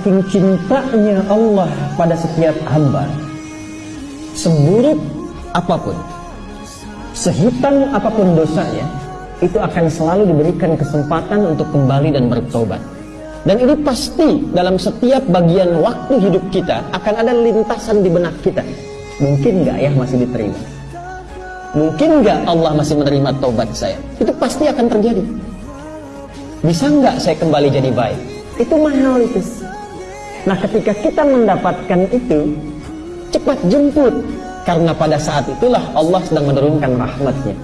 Saking cintanya Allah pada setiap hamba. Seburuk apa pun Sehitam apa pun dosanya Itu akan selalu diberikan kesempatan untuk kembali dan bertobat. Dan ini pasti dalam setiap bagian waktu hidup kita Akan ada lintasan di benak kita. Mungkin nggak ya masih diterima? Mungkin nggak Allah masih menerima tobat saya? Itu pasti akan terjadi. Bisa nggak saya kembali jadi baik? Itu mahal itu Nah ketika kita mendapatkan itu Cepat jemput. Karena pada saat itulah Allah sedang menurunkan rahmatnya